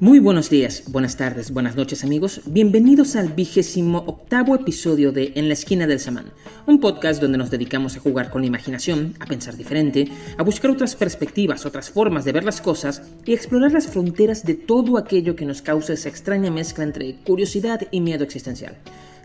Muy buenos días, buenas tardes, buenas noches amigos. Bienvenidos al vigésimo octavo episodio de En la esquina del samán, un podcast donde nos dedicamos a jugar con la imaginación, a pensar diferente, a buscar otras perspectivas, otras formas de ver las cosas y explorar las fronteras de todo aquello que nos causa esa extraña mezcla entre curiosidad y miedo existencial.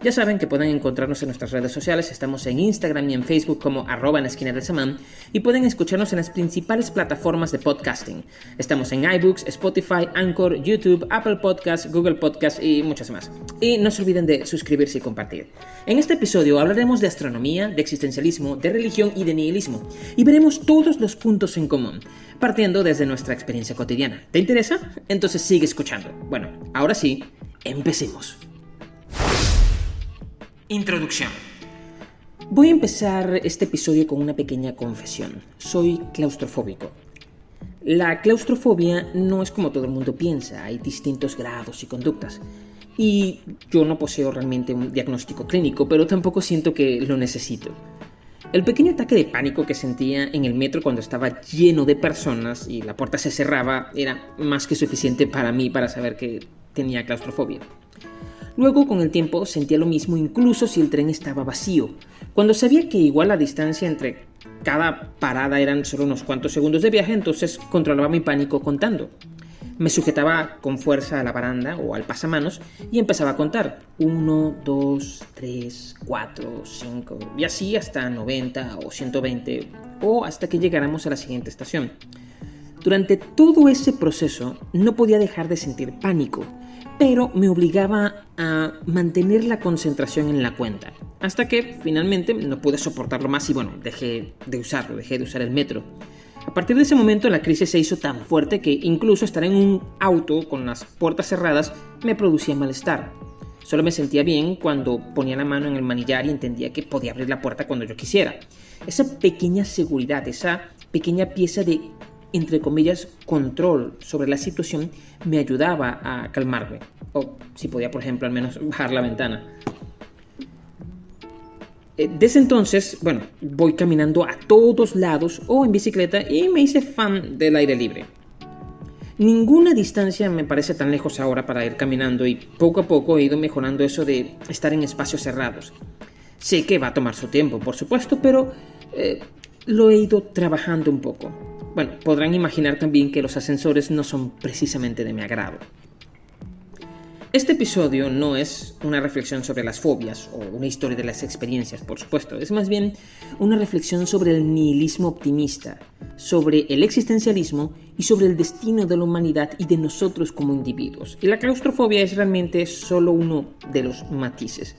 Ya saben que pueden encontrarnos en nuestras redes sociales, estamos en Instagram y en Facebook como arroba en esquina del samán y pueden escucharnos en las principales plataformas de podcasting. Estamos en iBooks, Spotify, Anchor, YouTube, Apple Podcasts, Google Podcasts y muchas más. Y no se olviden de suscribirse y compartir. En este episodio hablaremos de astronomía, de existencialismo, de religión y de nihilismo y veremos todos los puntos en común, partiendo desde nuestra experiencia cotidiana. ¿Te interesa? Entonces sigue escuchando. Bueno, ahora sí, empecemos. Introducción. Voy a empezar este episodio con una pequeña confesión. Soy claustrofóbico. La claustrofobia no es como todo el mundo piensa, hay distintos grados y conductas. Y yo no poseo realmente un diagnóstico clínico, pero tampoco siento que lo necesito. El pequeño ataque de pánico que sentía en el metro cuando estaba lleno de personas y la puerta se cerraba era más que suficiente para mí para saber que tenía claustrofobia. Luego, con el tiempo, sentía lo mismo incluso si el tren estaba vacío. Cuando sabía que igual la distancia entre cada parada eran solo unos cuantos segundos de viaje, entonces controlaba mi pánico contando. Me sujetaba con fuerza a la baranda o al pasamanos y empezaba a contar. 1, 2, 3, 4, 5 y así hasta 90 o 120 o hasta que llegáramos a la siguiente estación. Durante todo ese proceso no podía dejar de sentir pánico pero me obligaba a mantener la concentración en la cuenta. Hasta que finalmente no pude soportarlo más y bueno, dejé de usarlo, dejé de usar el metro. A partir de ese momento la crisis se hizo tan fuerte que incluso estar en un auto con las puertas cerradas me producía malestar. Solo me sentía bien cuando ponía la mano en el manillar y entendía que podía abrir la puerta cuando yo quisiera. Esa pequeña seguridad, esa pequeña pieza de entre comillas, control sobre la situación me ayudaba a calmarme. O si podía, por ejemplo, al menos bajar la ventana. Eh, desde entonces, bueno, voy caminando a todos lados o en bicicleta y me hice fan del aire libre. Ninguna distancia me parece tan lejos ahora para ir caminando y poco a poco he ido mejorando eso de estar en espacios cerrados. Sé que va a tomar su tiempo, por supuesto, pero eh, lo he ido trabajando un poco. Bueno, podrán imaginar también que los ascensores no son precisamente de mi agrado. Este episodio no es una reflexión sobre las fobias o una historia de las experiencias, por supuesto, es más bien una reflexión sobre el nihilismo optimista, sobre el existencialismo y sobre el destino de la humanidad y de nosotros como individuos. Y la claustrofobia es realmente solo uno de los matices.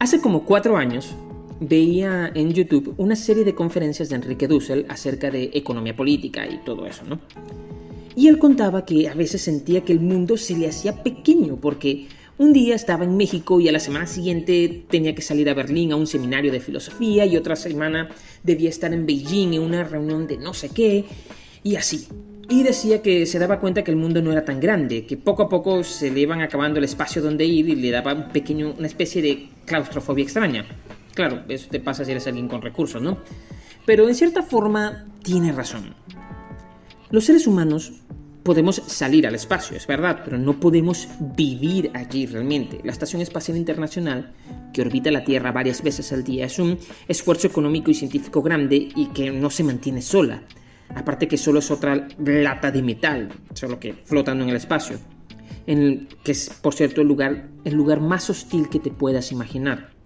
Hace como cuatro años, veía en YouTube una serie de conferencias de Enrique Dussel acerca de economía política y todo eso, ¿no? Y él contaba que a veces sentía que el mundo se le hacía pequeño porque un día estaba en México y a la semana siguiente tenía que salir a Berlín a un seminario de filosofía y otra semana debía estar en Beijing en una reunión de no sé qué y así. Y decía que se daba cuenta que el mundo no era tan grande, que poco a poco se le iban acabando el espacio donde ir y le daba un pequeño, una especie de claustrofobia extraña. Claro, eso te pasa si eres alguien con recursos, ¿no? Pero en cierta forma tiene razón. Los seres humanos podemos salir al espacio, es verdad, pero no podemos vivir allí realmente. La Estación Espacial Internacional, que orbita la Tierra varias veces al día, es un esfuerzo económico y científico grande y que no se mantiene sola. Aparte que solo es otra lata de metal, solo que flotando en el espacio. Que es, por cierto, el lugar, el lugar más hostil que te puedas imaginar.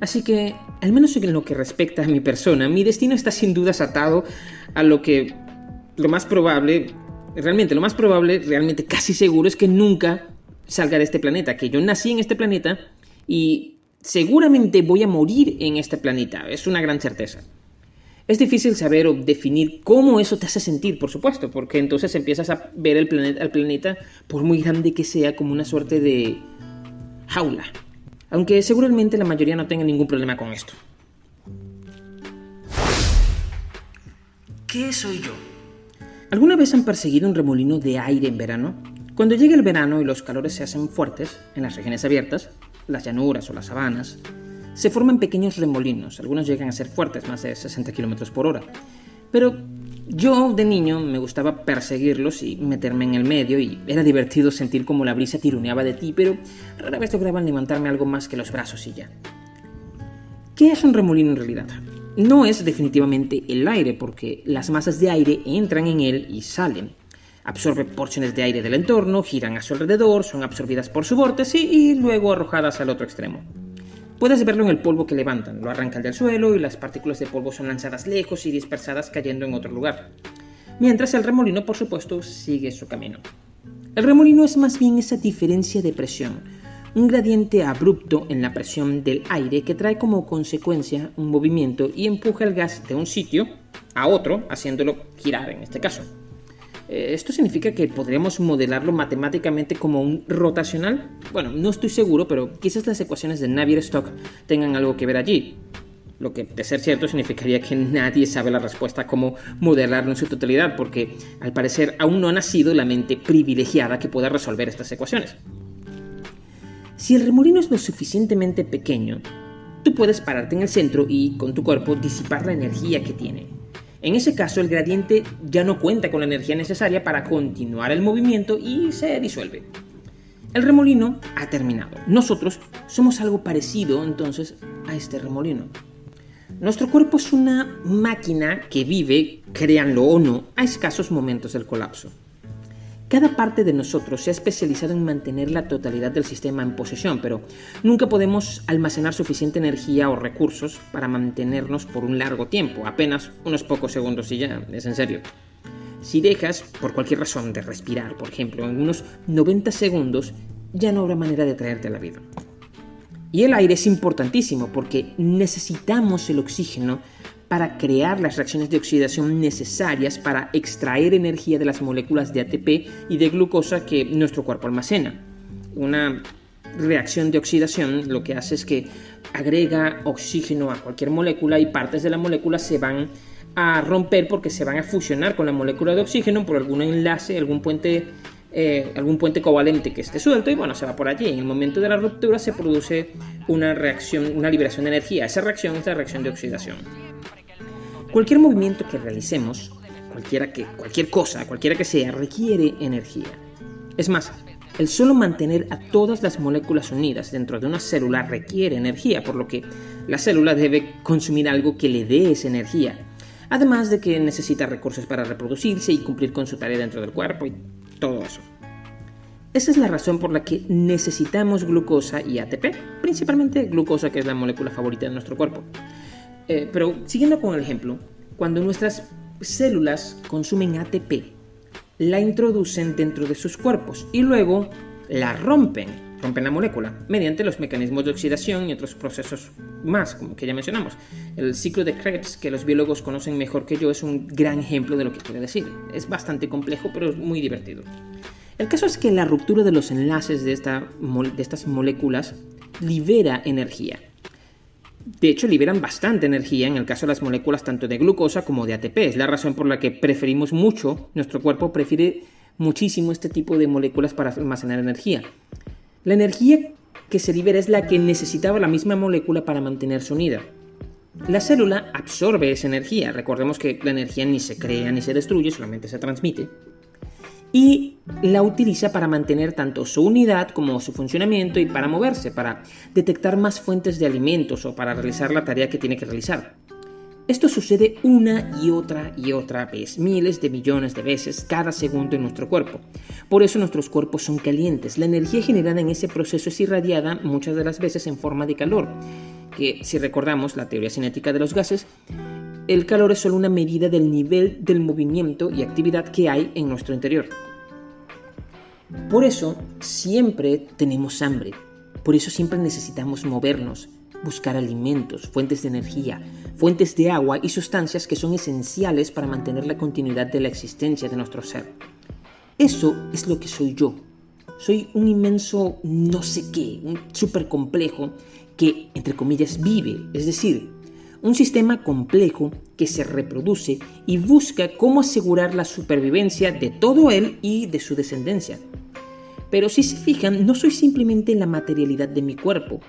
Así que, al menos en lo que respecta a mi persona, mi destino está sin dudas atado a lo que lo más probable, realmente lo más probable, realmente casi seguro es que nunca salga de este planeta, que yo nací en este planeta y seguramente voy a morir en este planeta, es una gran certeza. Es difícil saber o definir cómo eso te hace sentir, por supuesto, porque entonces empiezas a ver el planeta, al planeta, por muy grande que sea, como una suerte de jaula, aunque seguramente la mayoría no tenga ningún problema con esto. ¿Qué soy yo? ¿Alguna vez han perseguido un remolino de aire en verano? Cuando llega el verano y los calores se hacen fuertes en las regiones abiertas, las llanuras o las sabanas, se forman pequeños remolinos, algunos llegan a ser fuertes, más de 60 km por hora. Pero Yo de niño me gustaba perseguirlos y meterme en el medio y era divertido sentir como la brisa tironeaba de ti, pero rara vez lograban levantarme algo más que los brazos y ya. ¿Qué es un remolino en realidad? No es definitivamente el aire, porque las masas de aire entran en él y salen. Absorbe porciones de aire del entorno, giran a su alrededor, son absorbidas por su vórtice y luego arrojadas al otro extremo. Puedes verlo en el polvo que levantan, lo arrancan del suelo y las partículas de polvo son lanzadas lejos y dispersadas cayendo en otro lugar. Mientras el remolino, por supuesto, sigue su camino. El remolino es más bien esa diferencia de presión, un gradiente abrupto en la presión del aire que trae como consecuencia un movimiento y empuja el gas de un sitio a otro, haciéndolo girar en este caso. Eh, ¿Esto significa que podríamos modelarlo matemáticamente como un rotacional? Bueno, no estoy seguro, pero quizás las ecuaciones de Navier-Stokes tengan algo que ver allí. Lo que, de ser cierto, significaría que nadie sabe la respuesta a cómo modelarlo en su totalidad, porque al parecer aún no ha nacido la mente privilegiada que pueda resolver estas ecuaciones. Si el remolino es lo suficientemente pequeño, tú puedes pararte en el centro y con tu cuerpo disipar la energía que tiene. En ese caso, el gradiente ya no cuenta con la energía necesaria para continuar el movimiento y se disuelve. El remolino ha terminado. Nosotros somos algo parecido entonces a este remolino. Nuestro cuerpo es una máquina que vive, créanlo o no, a escasos momentos del colapso. Cada parte de nosotros se ha especializado en mantener la totalidad del sistema en posesión, pero nunca podemos almacenar suficiente energía o recursos para mantenernos por un largo tiempo, apenas unos pocos segundos y ya, es en serio. Si dejas, por cualquier razón, de respirar, por ejemplo, en unos 90 segundos, ya no habrá manera de traerte a la vida. Y el aire es importantísimo porque necesitamos el oxígeno para crear las reacciones de oxidación necesarias para extraer energía de las moléculas de ATP y de glucosa que nuestro cuerpo almacena. Una reacción de oxidación lo que hace es que agrega oxígeno a cualquier molécula y partes de la molécula se van a romper porque se van a fusionar con la molécula de oxígeno por algún enlace, algún puente, eh, algún puente covalente que esté suelto y bueno, se va por allí. En el momento de la ruptura se produce una reacción, una liberación de energía. Esa reacción es la reacción de oxidación. Cualquier movimiento que realicemos, cualquiera que, cualquier cosa, cualquiera que sea, requiere energía. Es más, el solo mantener a todas las moléculas unidas dentro de una célula requiere energía, por lo que la célula debe consumir algo que le dé esa energía. Además de que necesita recursos para reproducirse y cumplir con su tarea dentro del cuerpo y todo eso. Esa es la razón por la que necesitamos glucosa y ATP, principalmente glucosa que es la molécula favorita de nuestro cuerpo. Eh, pero siguiendo con el ejemplo, cuando nuestras células consumen ATP, la introducen dentro de sus cuerpos y luego la rompen, rompen la molécula, mediante los mecanismos de oxidación y otros procesos más, como que ya mencionamos. El ciclo de Krebs, que los biólogos conocen mejor que yo, es un gran ejemplo de lo que quiere decir. Es bastante complejo, pero es muy divertido. El caso es que la ruptura de los enlaces de, de estas moléculas libera energía de hecho, liberan bastante energía en el caso de las moléculas tanto de glucosa como de ATP. Es la razón por la que preferimos mucho, nuestro cuerpo prefiere muchísimo este tipo de moléculas para almacenar energía. La energía que se libera es la que necesitaba la misma molécula para mantenerse unida. La célula absorbe esa energía. Recordemos que la energía ni se crea ni se destruye, solamente se transmite y la utiliza para mantener tanto su unidad como su funcionamiento y para moverse, para detectar más fuentes de alimentos o para realizar la tarea que tiene que realizar. Esto sucede una y otra y otra vez, miles de millones de veces cada segundo en nuestro cuerpo. Por eso nuestros cuerpos son calientes. La energía generada en ese proceso es irradiada muchas de las veces en forma de calor, que si recordamos la teoría cinética de los gases, el calor es solo una medida del nivel del movimiento y actividad que hay en nuestro interior. Por eso siempre tenemos hambre, por eso siempre necesitamos movernos, buscar alimentos, fuentes de energía, fuentes de agua y sustancias que son esenciales para mantener la continuidad de la existencia de nuestro ser. Eso es lo que soy yo. Soy un inmenso no sé qué, un súper complejo que, entre comillas, vive, es decir, un sistema complejo que se reproduce y busca cómo asegurar la supervivencia de todo él y de su descendencia. Pero si se fijan, no soy simplemente la materialidad de mi cuerpo,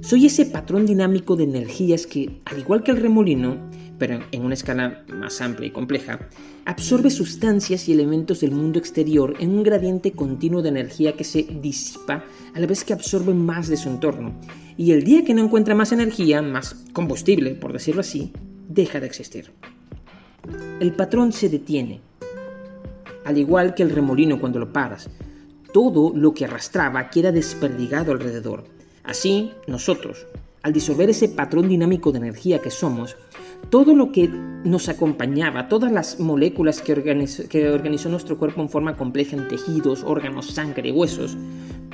soy ese patrón dinámico de energías que, al igual que el remolino, pero en una escala más amplia y compleja, absorbe sustancias y elementos del mundo exterior en un gradiente continuo de energía que se disipa a la vez que absorbe más de su entorno. Y el día que no encuentra más energía, más combustible, por decirlo así, deja de existir. El patrón se detiene, al igual que el remolino cuando lo paras. Todo lo que arrastraba queda desperdigado alrededor. Así, nosotros, al disolver ese patrón dinámico de energía que somos, todo lo que nos acompañaba, todas las moléculas que, organizó, nuestro cuerpo en forma compleja en tejidos, órganos, sangre, huesos,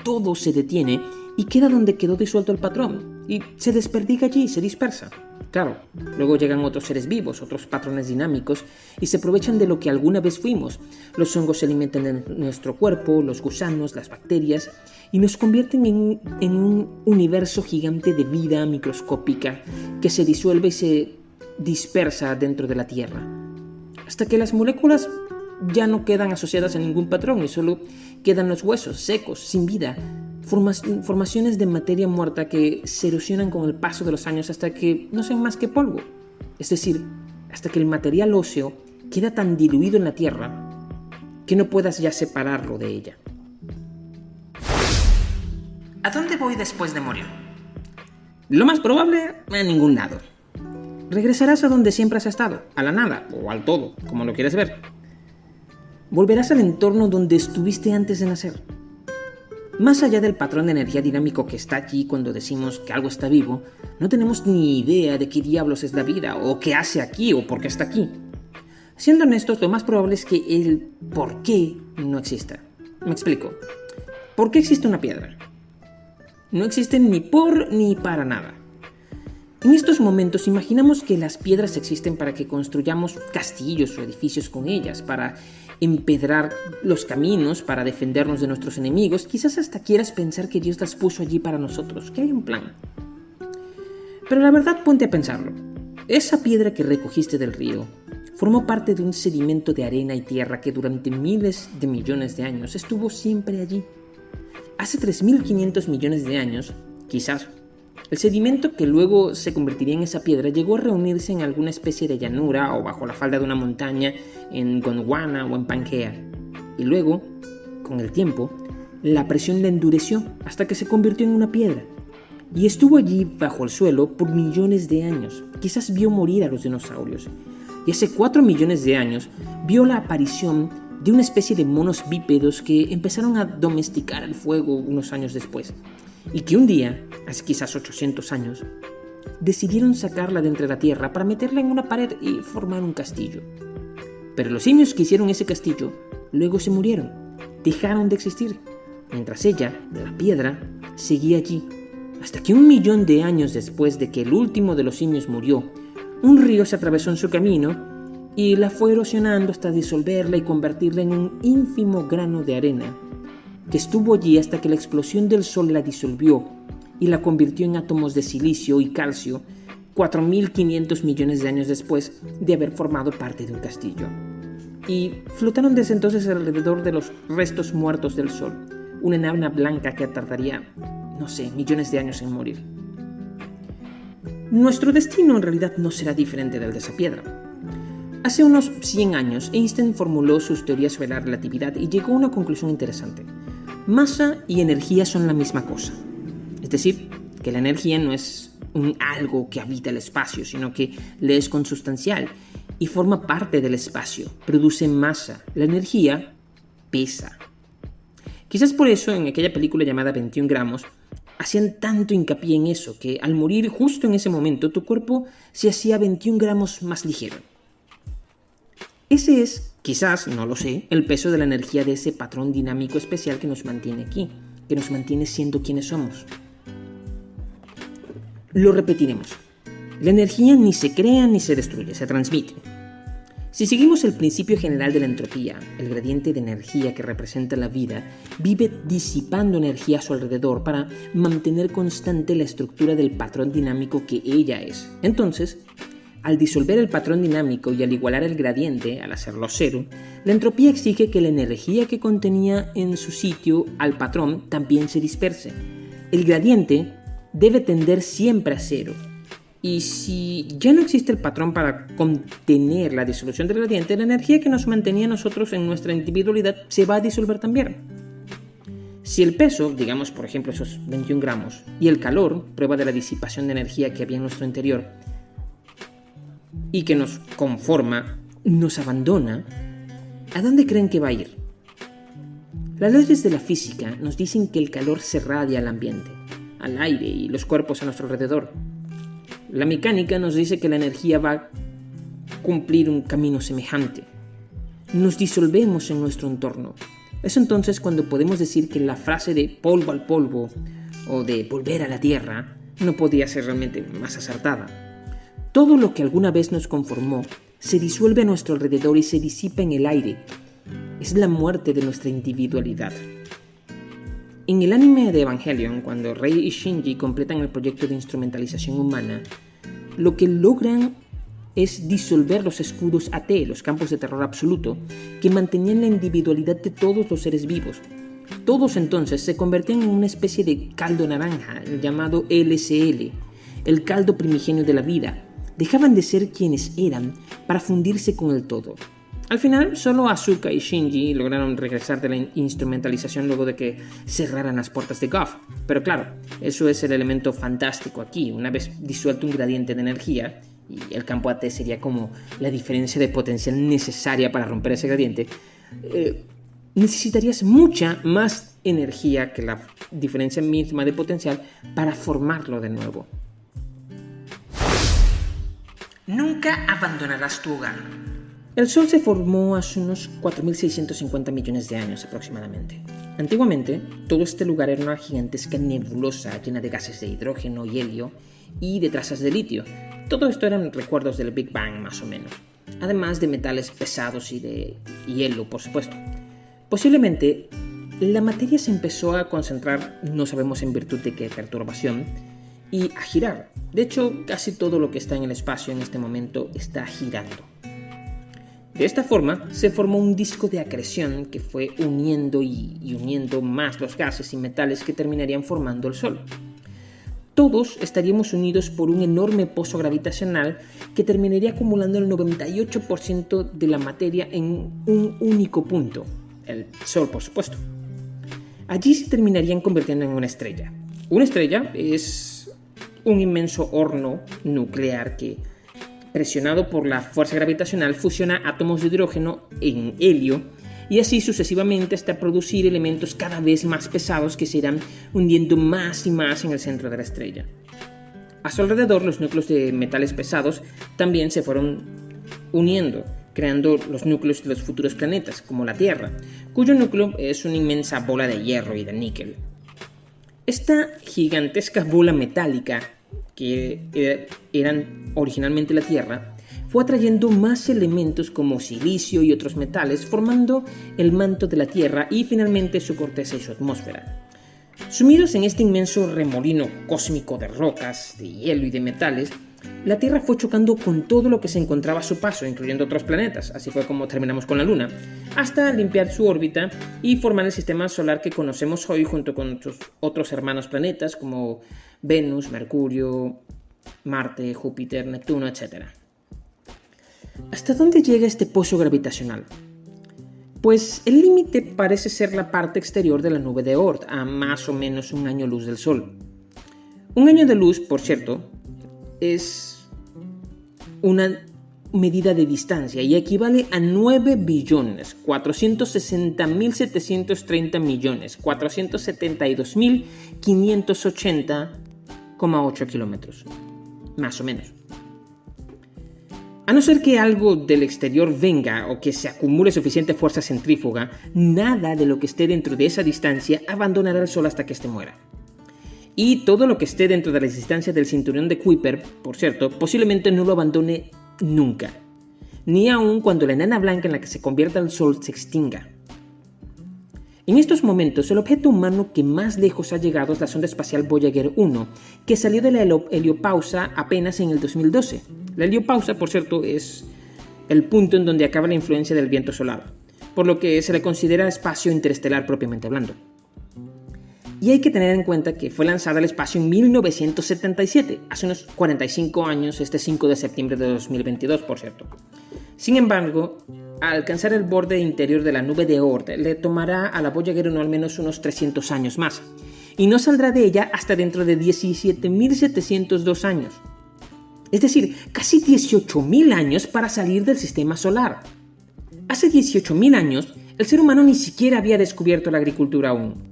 todo se detiene y queda donde quedó disuelto el patrón y se desperdiga allí, se dispersa. Claro, luego llegan otros seres vivos, otros patrones dinámicos, y se aprovechan de lo que alguna vez fuimos. Los hongos se alimentan de nuestro cuerpo, los gusanos, las bacterias, y nos convierten en, en un universo gigante de vida microscópica que se disuelve y se dispersa dentro de la Tierra, hasta que las moléculas ya no quedan asociadas a ningún patrón y solo quedan los huesos secos, sin vida, formaciones de materia muerta que se erosionan con el paso de los años hasta que no sean más que polvo, es decir, hasta que el material óseo queda tan diluido en la Tierra que no puedas ya separarlo de ella. ¿A dónde voy después de morir? Lo más probable, a ningún lado regresarás a donde siempre has estado, a la nada o al todo, como lo quieres ver. Volverás al entorno donde estuviste antes de nacer. Más allá del patrón de energía dinámico que está allí cuando decimos que algo está vivo, no tenemos ni idea de qué diablos es la vida, o qué hace aquí, o por qué está aquí. Siendo honestos, lo más probable es que el por qué no exista. Me explico. ¿Por qué existe una piedra? No existe ni por ni para nada. En estos momentos imaginamos que las piedras existen para que construyamos castillos o edificios con ellas, para empedrar los caminos, para defendernos de nuestros enemigos. Quizás hasta quieras pensar que Dios las puso allí para nosotros, que hay un plan. Pero la verdad ponte a pensarlo. Esa piedra que recogiste del río formó parte de un sedimento de arena y tierra que durante miles de millones de años estuvo siempre allí. Hace 3.500 millones de años, quizás el sedimento que luego se convertiría en esa piedra llegó a reunirse en alguna especie de llanura o bajo la falda de una montaña en Gondwana o en Pangea. Y luego, con el tiempo, la presión la endureció hasta que se convirtió en una piedra. Y estuvo allí bajo el suelo por millones de años. Quizás vio morir a los dinosaurios. Y hace cuatro millones de años vio la aparición de una especie de monos bípedos que empezaron a domesticar el fuego unos años después y que un día, hace quizás 800 años, decidieron sacarla de entre la tierra para meterla en una pared y formar un castillo. Pero los simios que hicieron ese castillo luego se murieron, dejaron de existir, mientras ella, la piedra, seguía allí, hasta que un millón de años después de que el último de los simios murió, un río se atravesó en su camino y la fue erosionando hasta disolverla y convertirla en un ínfimo grano de arena que estuvo allí hasta que la explosión del Sol la disolvió y la convirtió en átomos de silicio y calcio 4.500 millones de años después de haber formado parte de un castillo. Y flotaron desde entonces alrededor de los restos muertos del Sol, una enana blanca que tardaría, no sé, millones de años en morir. Nuestro destino en realidad no será diferente del de esa piedra. Hace unos 100 años, Einstein formuló sus teorías sobre la relatividad y llegó a una conclusión interesante masa y energía son la misma cosa. Es decir, que la energía no es un algo que habita el espacio, sino que le es consustancial y forma parte del espacio, produce masa. La energía pesa. Quizás por eso en aquella película llamada 21 gramos hacían tanto hincapié en eso, que al morir justo en ese momento tu cuerpo se hacía 21 gramos más ligero. Ese es Quizás, no lo sé, el peso de la energía de ese patrón dinámico especial que nos mantiene aquí, que nos mantiene siendo quienes somos. Lo repetiremos. La energía ni se crea ni se destruye, se transmite. Si seguimos el principio general de la entropía, el gradiente de energía que representa la vida vive disipando energía a su alrededor para mantener constante la estructura del patrón dinámico que ella es. Entonces, al disolver el patrón dinámico y al igualar el gradiente, al hacerlo cero, la entropía exige que la energía que contenía en su sitio al patrón también se disperse. El gradiente debe tender siempre a cero. Y si ya no existe el patrón para contener la disolución del gradiente, la energía que nos mantenía nosotros en nuestra individualidad se va a disolver también. Si el peso, digamos por ejemplo esos 21 gramos, y el calor, prueba de la disipación de energía que había en nuestro interior, y que nos conforma, nos abandona, ¿a dónde creen que va a ir? Las leyes de la física nos dicen que el calor se radia al ambiente, al aire y los cuerpos a nuestro alrededor. La mecánica nos dice que la energía va a cumplir un camino semejante. Nos disolvemos en nuestro entorno. Es entonces cuando podemos decir que la frase de polvo al polvo o de volver a la tierra no podía ser realmente más acertada. Todo lo que alguna vez nos conformó se disuelve a nuestro alrededor y se disipa en el aire. Es la muerte de nuestra individualidad. En el anime de Evangelion, cuando Rei y Shinji completan el proyecto de instrumentalización humana, lo que logran es disolver los escudos AT, los campos de terror absoluto, que mantenían la individualidad de todos los seres vivos. Todos entonces se convertían en una especie de caldo naranja llamado LCL, el caldo primigenio de la vida. Dejaban de ser quienes eran para fundirse con el todo. Al final, solo Asuka y Shinji lograron regresar de la instrumentalización luego de que cerraran las puertas de Goff. Pero claro, eso es el elemento fantástico aquí. Una vez disuelto un gradiente de energía, y el campo AT sería como la diferencia de potencial necesaria para romper ese gradiente, eh, necesitarías mucha más energía que la diferencia misma de potencial para formarlo de nuevo. Nunca abandonarás tu hogar. El Sol se formó hace unos 4.650 millones de años aproximadamente. Antiguamente, todo este lugar era una gigantesca nebulosa llena de gases de hidrógeno y helio y de trazas de litio, todo esto eran recuerdos del Big Bang más o menos, además de metales pesados y de hielo, por supuesto. Posiblemente la materia se empezó a concentrar, no sabemos en virtud de qué perturbación, y a girar. De hecho, casi todo lo que está en el espacio en este momento está girando. De esta forma, se formó un disco de acreción que fue uniendo y, uniendo más los gases y metales que terminarían formando el Sol todos estaríamos unidos por un enorme pozo gravitacional que terminaría acumulando el 98% de la materia en un único punto, el Sol por supuesto. Allí se terminarían convirtiendo en una estrella. Una estrella es un inmenso horno nuclear que, presionado por la fuerza gravitacional, fusiona átomos de hidrógeno en helio y así sucesivamente hasta producir elementos cada vez más pesados que se irán hundiendo más y más en el centro de la estrella. A su alrededor los núcleos de metales pesados también se fueron uniendo, creando los núcleos de los futuros planetas, como la Tierra, cuyo núcleo es una inmensa bola de hierro y de níquel. Esta gigantesca bola metálica, que eran originalmente la Tierra, fue atrayendo más elementos como silicio y otros metales, formando el manto de la Tierra y finalmente su corteza y su atmósfera. Sumidos en este inmenso remolino cósmico de rocas, de hielo y de metales, la Tierra fue chocando con todo lo que se encontraba a su paso, incluyendo otros planetas, así fue como terminamos con la Luna, hasta limpiar su órbita y formar el sistema solar que conocemos hoy junto con sus otros hermanos planetas como Venus, Mercurio, Marte, Júpiter, Neptuno, etc. ¿Hasta dónde llega este pozo gravitacional? Pues el límite parece ser la parte exterior de la nube de Oort, a más o menos un año luz del Sol. Un año de luz, por cierto, es una medida de distancia y equivale a 9 billones 460.730 millones 472.580,8 kilómetros, más o menos. A no ser que algo del exterior venga o que se acumule suficiente fuerza centrífuga, nada de lo que esté dentro de esa distancia abandonará el Sol hasta que éste muera. Y todo lo que esté dentro de la distancia del cinturón de Kuiper, por cierto, posiblemente no lo abandone nunca. Ni aun cuando la enana blanca en la que se convierta el Sol se extinga. En estos momentos, el objeto humano que más lejos ha llegado es la sonda espacial Voyager 1, que salió de la heliopausa apenas en el 2012. La heliopausa, por cierto, es el punto en donde acaba la influencia del viento solar, por lo que se le considera espacio interestelar propiamente hablando. Y hay que tener en cuenta que fue lanzada al espacio en 1977, hace unos 45 años, este 5 de septiembre de 2022, por cierto. Sin embargo, al alcanzar el borde interior de la nube de Oort, le tomará a la Voyager no al menos unos 300 años más, y no saldrá de ella hasta dentro de 17.702 años. Es decir, casi 18.000 años para salir del sistema solar. Hace 18.000 años, el ser humano ni siquiera había descubierto la agricultura aún.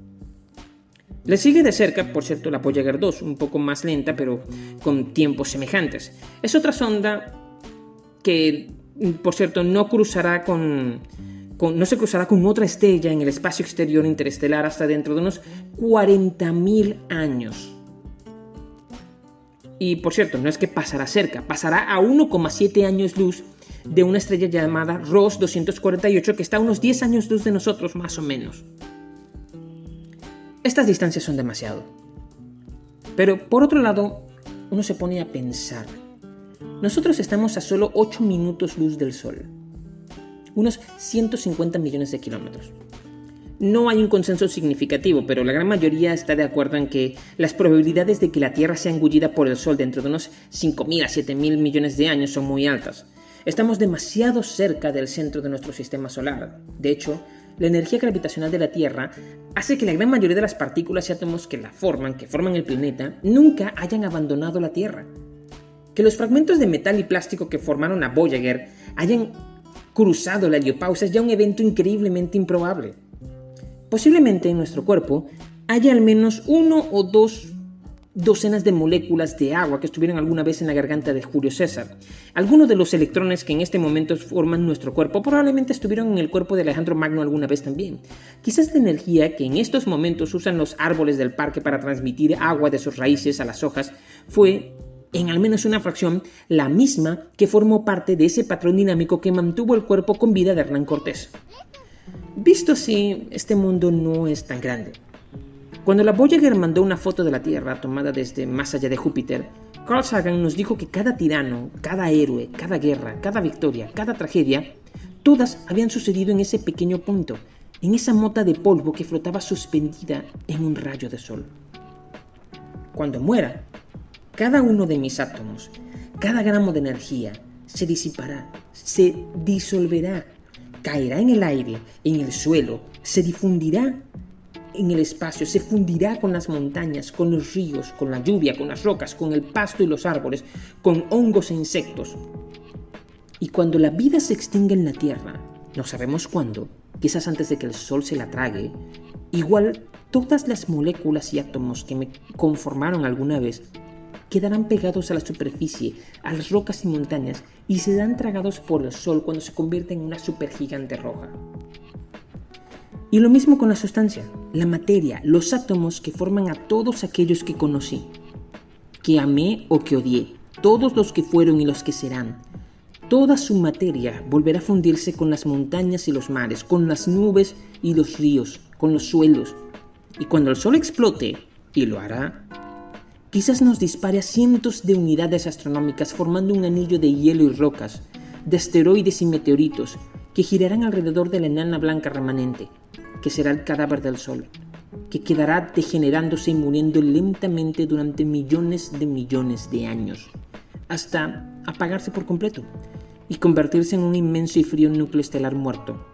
Le sigue de cerca, por cierto, la Voyager 2, un poco más lenta, pero con tiempos semejantes. Es otra sonda que, por cierto, no cruzará con, no se cruzará con otra estrella en el espacio exterior interestelar hasta dentro de unos 40.000 años. Y por cierto, no es que pasará cerca, pasará a 1,7 años luz de una estrella llamada Ross 248 que está a unos 10 años luz de nosotros más o menos. Estas distancias son demasiado. Pero por otro lado, uno se pone a pensar. Nosotros estamos a solo 8 minutos luz del Sol, unos 150 millones de kilómetros. No hay un consenso significativo, pero la gran mayoría está de acuerdo en que las probabilidades de que la Tierra sea engullida por el Sol dentro de unos 5.000 a 7.000 millones de años son muy altas. Estamos demasiado cerca del centro de nuestro sistema solar. De hecho, la energía gravitacional de la Tierra hace que la gran mayoría de las partículas y átomos que la forman, que forman el planeta, nunca hayan abandonado la Tierra. Que los fragmentos de metal y plástico que formaron a Voyager hayan cruzado la heliopausa es ya un evento increíblemente improbable. Posiblemente en nuestro cuerpo haya al menos uno o dos docenas de moléculas de agua que estuvieron alguna vez en la garganta de Julio César. Algunos de los electrones que en este momento forman nuestro cuerpo probablemente estuvieron en el cuerpo de Alejandro Magno alguna vez también. Quizás la energía que en estos momentos usan los árboles del parque para transmitir agua de sus raíces a las hojas fue en al menos una fracción, la misma que formó parte de ese patrón dinámico que mantuvo el cuerpo con vida de Hernán Cortés. Visto así, este mundo no es tan grande. Cuando la Voyager mandó una foto de la Tierra tomada desde más allá de Júpiter, Carl Sagan nos dijo que cada tirano, cada héroe, cada guerra, cada victoria, cada tragedia, todas habían sucedido en ese pequeño punto, en esa mota de polvo que flotaba suspendida en un rayo de sol. Cuando muera, cada uno de mis átomos, cada gramo de energía, se disipará, se disolverá, caerá en el aire, en el suelo, se difundirá en el espacio, se fundirá con las montañas, con los ríos, con la lluvia, con las rocas, con el pasto y los árboles, con hongos e insectos. Y cuando la vida se extinga en la Tierra, no sabemos cuándo, quizás antes de que el Sol se la trague, igual todas las moléculas y átomos que me conformaron alguna vez quedarán pegados a la superficie, a las rocas y montañas, y serán tragados por el Sol cuando se convierta en una supergigante roja. Y lo mismo con la sustancia, la materia, los átomos que forman a todos aquellos que conocí, que amé o que odié, todos los que fueron y los que serán. Toda su materia volverá a fundirse con las montañas y los mares, con las nubes y los ríos, con los suelos. Y cuando el sol explote, y lo hará, quizás nos dispare a cientos de unidades astronómicas formando un anillo de hielo y rocas, de asteroides y meteoritos, que girarán alrededor de la enana blanca remanente, que será el cadáver del Sol, que quedará degenerándose y muriendo lentamente durante millones de millones de años, hasta apagarse por completo y convertirse en un inmenso y frío núcleo estelar muerto,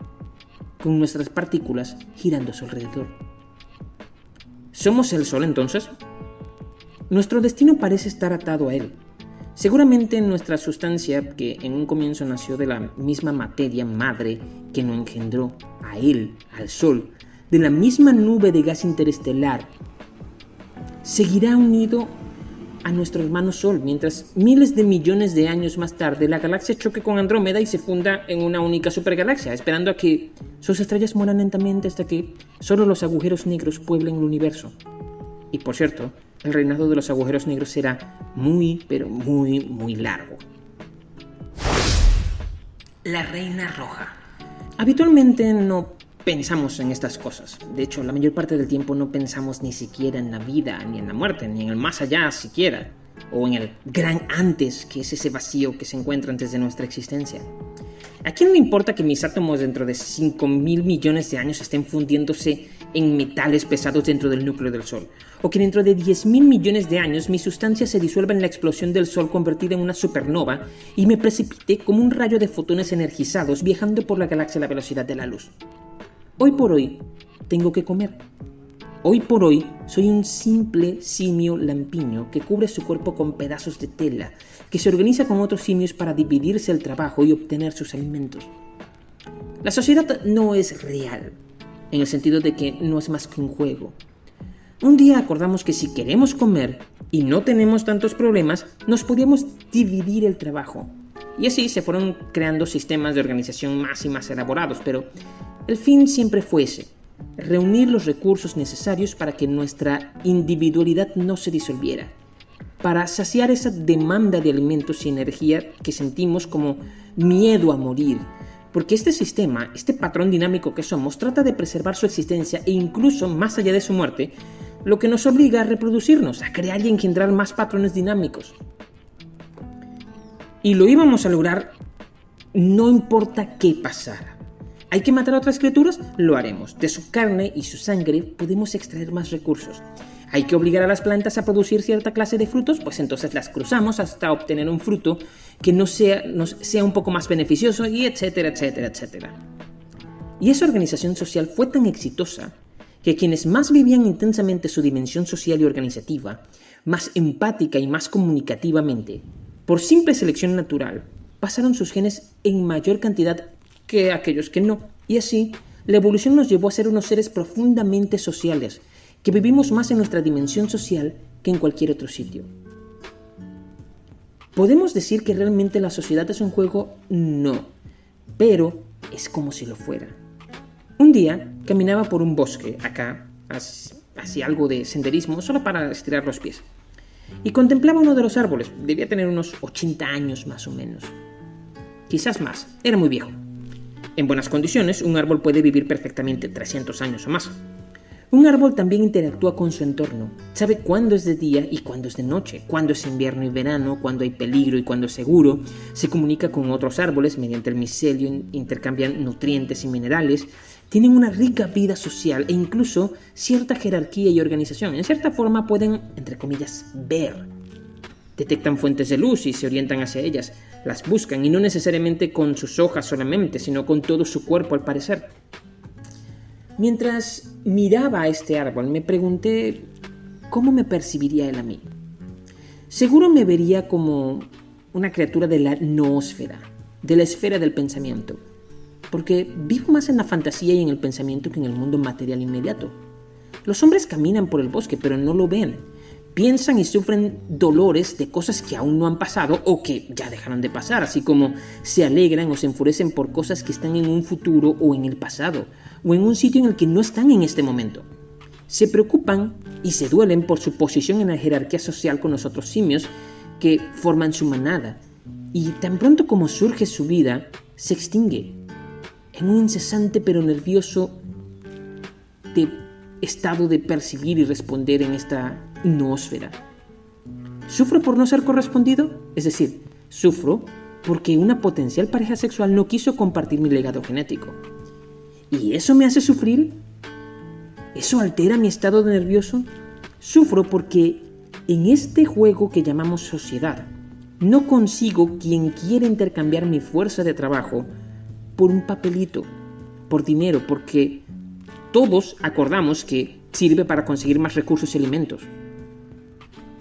con nuestras partículas girando a su alrededor. ¿Somos el Sol entonces? Nuestro destino parece estar atado a él. Seguramente nuestra sustancia, que en un comienzo nació de la misma materia madre que nos engendró a él, al Sol, de la misma nube de gas interestelar, seguirá unido a nuestro hermano Sol, mientras miles de millones de años más tarde la galaxia choque con Andrómeda y se funda en una única supergalaxia, esperando a que sus estrellas mueran lentamente hasta que solo los agujeros negros pueblen el universo. Y por cierto, el reinado de los agujeros negros será muy, pero muy, muy largo. La Reina Roja. Habitualmente no pensamos en estas cosas. De hecho, la mayor parte del tiempo no pensamos ni siquiera en la vida, ni en la muerte, ni en el más allá siquiera, o en el gran antes, que es ese vacío que se encuentra antes de nuestra existencia. ¿A quién le importa que mis átomos dentro de 5 mil millones de años estén fundiéndose en metales pesados dentro del núcleo del Sol? ¿O que dentro de 10 mil millones de años mi sustancia se disuelva en la explosión del Sol convertida en una supernova y me precipite como un rayo de fotones energizados viajando por la galaxia a la velocidad de la luz? Hoy por hoy, tengo que comer. Hoy por hoy soy un simple simio lampiño que cubre su cuerpo con pedazos de tela, que se organiza con otros simios para dividirse el trabajo y obtener sus alimentos. La sociedad no es real, en el sentido de que no es más que un juego. Un día acordamos que si queremos comer y no tenemos tantos problemas, nos podíamos dividir el trabajo. Y así se fueron creando sistemas de organización más y más elaborados, pero el fin siempre fue ese, reunir los recursos necesarios para que nuestra individualidad no se disolviera, para saciar esa demanda de alimentos y energía que sentimos como miedo a morir, porque este sistema, este patrón dinámico que somos, trata de preservar su existencia e incluso más allá de su muerte, lo que nos obliga a reproducirnos, a crear y engendrar más patrones dinámicos. Y lo íbamos a lograr no importa qué pasara. ¿Hay que matar a otras criaturas? Lo haremos. De su carne y su sangre podemos extraer más recursos. ¿Hay que obligar a las plantas a producir cierta clase de frutos? Pues entonces las cruzamos hasta obtener un fruto que nos sea, nos sea un poco más beneficioso y etcétera, etcétera, etcétera. Y esa organización social fue tan exitosa que quienes más vivían intensamente su dimensión social y organizativa, más empática y más comunicativamente, por simple selección natural, pasaron sus genes en mayor cantidad que aquellos que no. Y así, la evolución nos llevó a ser unos seres profundamente sociales, que vivimos más en nuestra dimensión social que en cualquier otro sitio. ¿Podemos decir que realmente la sociedad es un juego? No, pero es como si lo fuera. Un día caminaba por un bosque, acá, hacía algo de senderismo, solo para estirar los pies, y contemplaba uno de los árboles, debía tener unos 80 años más o menos. Quizás más, era muy viejo. En buenas condiciones, un árbol puede vivir perfectamente 300 años o más. Un árbol también interactúa con su entorno, sabe cuándo es de día y cuándo es de noche, cuándo es invierno y verano, cuándo hay peligro y cuándo es seguro, se comunica con otros árboles mediante el micelio, intercambian nutrientes y minerales, tienen una rica vida social e incluso cierta jerarquía y organización. En cierta forma pueden, entre comillas, ver. Detectan fuentes de luz y se orientan hacia ellas, las buscan y no necesariamente con sus hojas solamente, sino con todo su cuerpo al parecer. Mientras miraba a este árbol me pregunté cómo me percibiría él a mí. Seguro me vería como una criatura de la noósfera, de la esfera del pensamiento, porque vivo más en la fantasía y en el pensamiento que en el mundo material inmediato. Los hombres caminan por el bosque, pero no lo ven, piensan y sufren dolores de cosas que aún no han pasado o que ya dejaron de pasar, así como se alegran o se enfurecen por cosas que están en un futuro o en el pasado, o en un sitio en el que no están en este momento. Se preocupan y se duelen por su posición en la jerarquía social con los otros simios que forman su manada, y tan pronto como surge su vida, se extingue en un incesante pero nervioso estado de percibir y responder en esta noósfera. ¿Sufro por no ser correspondido? Es decir, sufro porque una potencial pareja sexual no quiso compartir mi legado genético. ¿Y eso me hace sufrir? ¿Eso altera mi estado de nervioso? Sufro porque en este juego que llamamos sociedad, no consigo quien quiera intercambiar mi fuerza de trabajo por un papelito, por dinero, porque todos acordamos que sirve para conseguir más recursos y alimentos.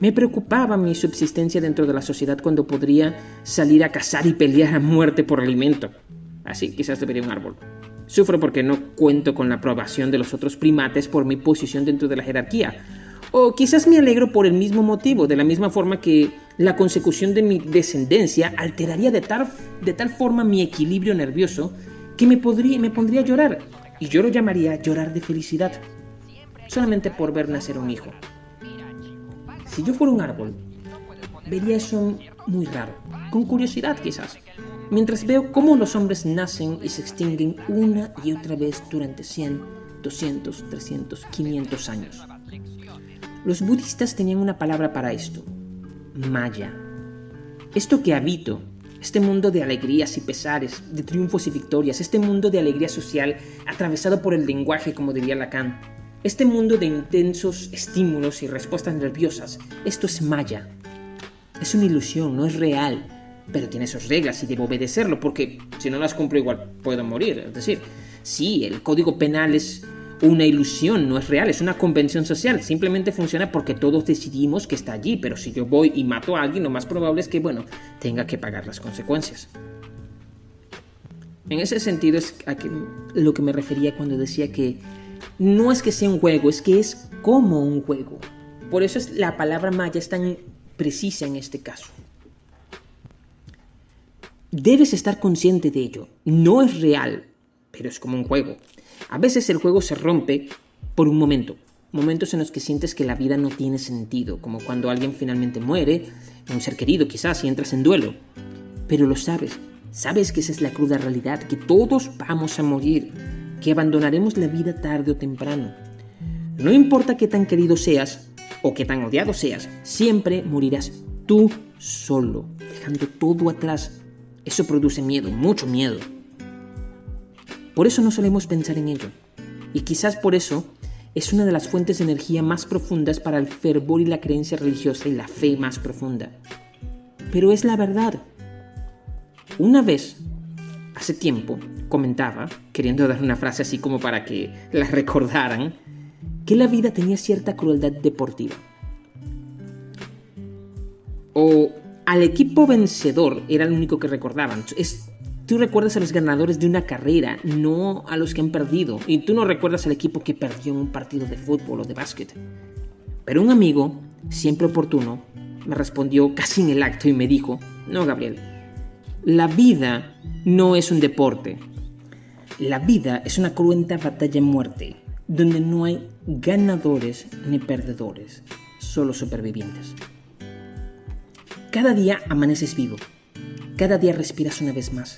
Me preocupaba mi subsistencia dentro de la sociedad cuando podría salir a cazar y pelear a muerte por alimento. Así quizás debería un árbol. Sufro porque no cuento con la aprobación de los otros primates por mi posición dentro de la jerarquía. O quizás me alegro por el mismo motivo, de la misma forma que la consecución de mi descendencia alteraría de tal, de tal forma mi equilibrio nervioso que me, podría, me pondría a llorar. Y yo lo llamaría llorar de felicidad, solamente por ver nacer un hijo. Si yo fuera un árbol, vería eso muy raro, con curiosidad quizás, mientras veo cómo los hombres nacen y se extinguen una y otra vez durante 100, 200, 300, 500 años. Los budistas tenían una palabra para esto, maya. Esto que habito, este mundo de alegrías y pesares, de triunfos y victorias, este mundo de alegría social atravesado por el lenguaje, como diría Lacan, este mundo de intensos estímulos y respuestas nerviosas, esto es Maya. Es una ilusión, no es real, pero tiene sus reglas y debo obedecerlo porque si no las cumplo igual puedo morir. Es decir, sí, el código penal es una ilusión, no es real, es una convención social, simplemente funciona porque todos decidimos que está allí, pero si yo voy y mato a alguien, lo más probable es que, bueno, tenga que pagar las consecuencias. En ese sentido es a lo que me refería cuando decía que no es que sea un juego, es que es como un juego. Por eso es la palabra maya es tan precisa en este caso. Debes estar consciente de ello. No es real, pero es como un juego. A veces el juego se rompe por un momento, momentos en los que sientes que la vida no tiene sentido, como cuando alguien finalmente muere, un ser querido quizás, y entras en duelo. Pero lo sabes, sabes que esa es la cruda realidad, que todos vamos a morir, que abandonaremos la vida tarde o temprano. No importa qué tan querido seas o qué tan odiado seas, siempre morirás tú solo, dejando todo atrás. Eso produce miedo, mucho miedo. Por eso no solemos pensar en ello. Y quizás por eso es una de las fuentes de energía más profundas para el fervor y la creencia religiosa y la fe más profunda. Pero es la verdad. Una vez, hace tiempo, comentaba, queriendo dar una frase así como para que la recordaran, que la vida tenía cierta crueldad deportiva. O al equipo vencedor era el único que recordaban. Es Tú recuerdas a los ganadores de una carrera, no a los que han perdido. Y tú no recuerdas al equipo que perdió en un partido de fútbol o de básquet. Pero un amigo, siempre oportuno, me respondió casi en el acto y me dijo, no, Gabriel, la vida no es un deporte. La vida es una cruenta batalla en muerte, donde no hay ganadores ni perdedores, solo supervivientes. Cada día amaneces vivo cada día respiras una vez más.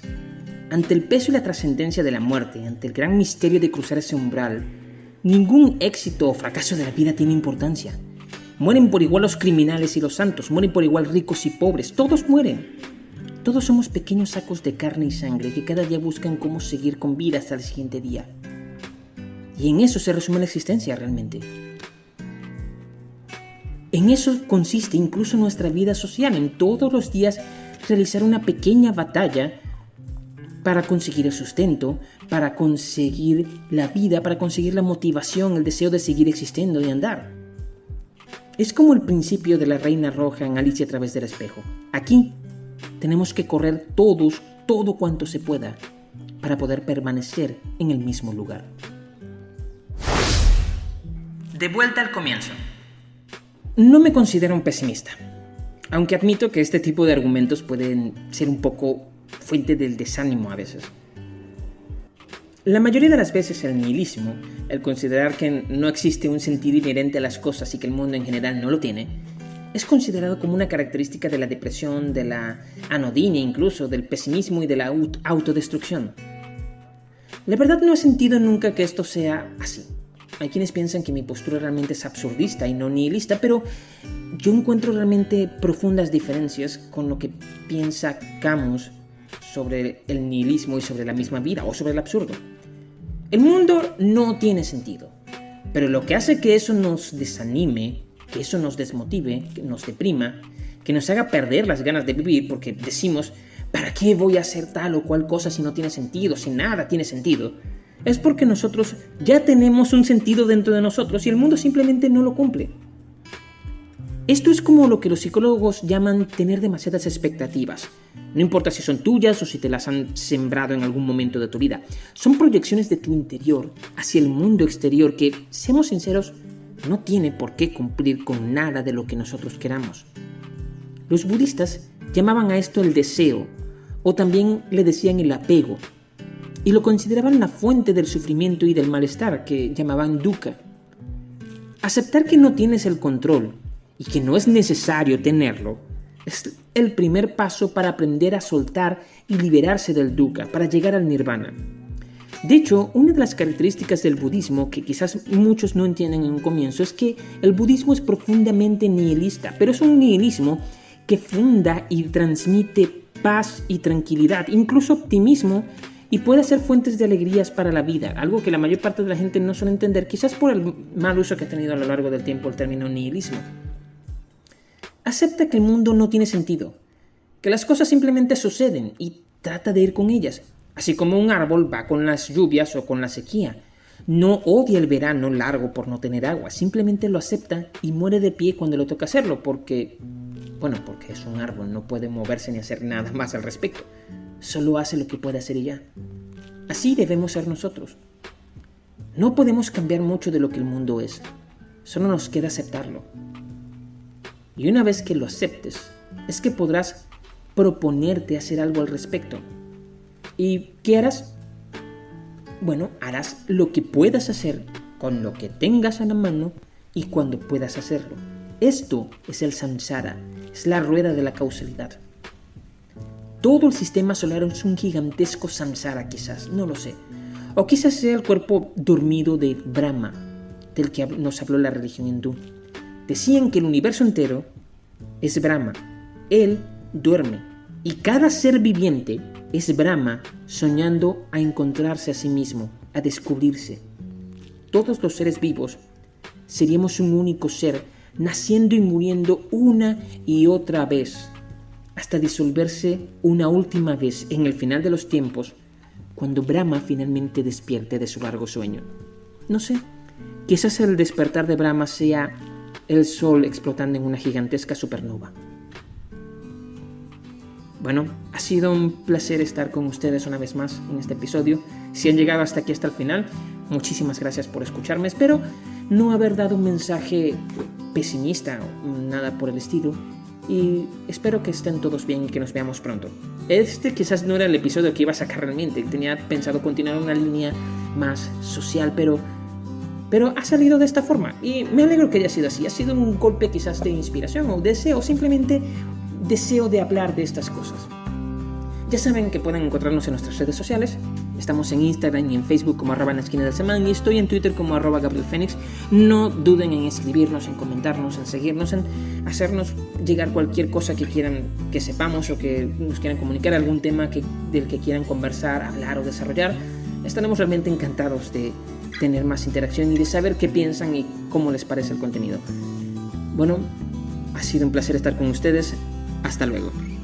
Ante el peso y la trascendencia de la muerte, ante el gran misterio de cruzar ese umbral, ningún éxito o fracaso de la vida tiene importancia. Mueren por igual los criminales y los santos, mueren por igual ricos y pobres, todos mueren. Todos somos pequeños sacos de carne y sangre que cada día buscan cómo seguir con vida hasta el siguiente día. Y en eso se resume la existencia realmente. En eso consiste incluso nuestra vida social, en todos los días realizar una pequeña batalla para conseguir el sustento, para conseguir la vida, para conseguir la motivación, el deseo de seguir existiendo y andar. Es como el principio de la reina roja en Alicia a través del espejo. Aquí tenemos que correr todos, todo cuanto se pueda, para poder permanecer en el mismo lugar. De vuelta al comienzo. No me considero un pesimista. Aunque admito que este tipo de argumentos pueden ser un poco fuente del desánimo a veces. La mayoría de las veces el nihilismo, el considerar que no existe un sentido inherente a las cosas y que el mundo en general no lo tiene, es considerado como una característica de la depresión, de la anodinia incluso, del pesimismo y de la autodestrucción. La verdad no he sentido nunca que esto sea así. Hay quienes piensan que mi postura realmente es absurdista y no nihilista, pero yo encuentro realmente profundas diferencias con lo que piensa Camus sobre el nihilismo y sobre la misma vida o sobre el absurdo. El mundo no tiene sentido, pero lo que hace que eso nos desanime, que eso nos desmotive, que nos deprima, que nos haga perder las ganas de vivir porque decimos, ¿para qué voy a hacer tal o cual cosa si no tiene sentido, si nada tiene sentido? Es porque nosotros ya tenemos un sentido dentro de nosotros y el mundo simplemente no lo cumple. Esto es como lo que los psicólogos llaman tener demasiadas expectativas. No importa si son tuyas o si te las han sembrado en algún momento de tu vida. Son proyecciones de tu interior hacia el mundo exterior que, seamos sinceros, no tiene por qué cumplir con nada de lo que nosotros queramos. Los budistas llamaban a esto el deseo, o también le decían el apego, y lo consideraban la fuente del sufrimiento y del malestar que llamaban dukkha. Aceptar que no tienes el control y que no es necesario tenerlo, es el primer paso para aprender a soltar y liberarse del dukkha, para llegar al nirvana. De hecho, una de las características del budismo que quizás muchos no entienden en un comienzo es que el budismo es profundamente nihilista, pero es un nihilismo que funda y transmite paz y tranquilidad, incluso optimismo, y puede ser fuentes de alegrías para la vida, algo que la mayor parte de la gente no suele entender, quizás por el mal uso que ha tenido a lo largo del tiempo el término nihilismo. Acepta que el mundo no tiene sentido, que las cosas simplemente suceden y trata de ir con ellas, así como un árbol va con las lluvias o con la sequía. No odia el verano largo por no tener agua, simplemente lo acepta y muere de pie cuando le toca hacerlo, porque, bueno, porque es un árbol, no puede moverse ni hacer nada más al respecto. Solo hace lo que puede hacer ella. Así debemos ser nosotros. No podemos cambiar mucho de lo que el mundo es, solo nos queda aceptarlo. Y una vez que lo aceptes, es que podrás proponerte hacer algo al respecto. ¿Y qué harás? Bueno, harás lo que puedas hacer con lo que tengas a la mano y cuando puedas hacerlo. Esto es el samsara, es la rueda de la causalidad. Todo el sistema solar es un gigantesco samsara quizás, no lo sé. O quizás sea el cuerpo dormido de Brahma, del que nos habló la religión hindú. Decían que el universo entero es Brahma. Él duerme y cada ser viviente es Brahma soñando a encontrarse a sí mismo, a descubrirse. Todos los seres vivos seríamos un único ser, naciendo y muriendo una y otra vez, hasta disolverse una última vez en el final de los tiempos, cuando Brahma finalmente despierte de su largo sueño. No sé, quizás el despertar de Brahma sea el Sol explotando en una gigantesca supernova. Bueno, ha sido un placer estar con ustedes una vez más en este episodio. Si han llegado hasta aquí, hasta el final, muchísimas gracias por escucharme. Espero no haber dado un mensaje pesimista o nada por el estilo. Y espero que estén todos bien y que nos veamos pronto. Este quizás no era el episodio que iba a sacar realmente. Tenía pensado continuar una línea más social, pero pero ha salido de esta forma y me alegro que haya sido así. Ha sido un golpe quizás de inspiración o deseo, simplemente deseo de hablar de estas cosas. Ya saben que pueden encontrarnos en nuestras redes sociales. Estamos en Instagram y en Facebook como arroba en la esquina del semana y estoy en Twitter como arroba Gabriel Fénix. No duden en escribirnos, en comentarnos, en seguirnos, en hacernos llegar cualquier cosa que quieran que sepamos o que nos quieran comunicar, algún tema que, del que quieran conversar, hablar o desarrollar. Estaremos realmente encantados de tener más interacción y de saber qué piensan y cómo les parece el contenido. Bueno, ha sido un placer estar con ustedes. Hasta luego.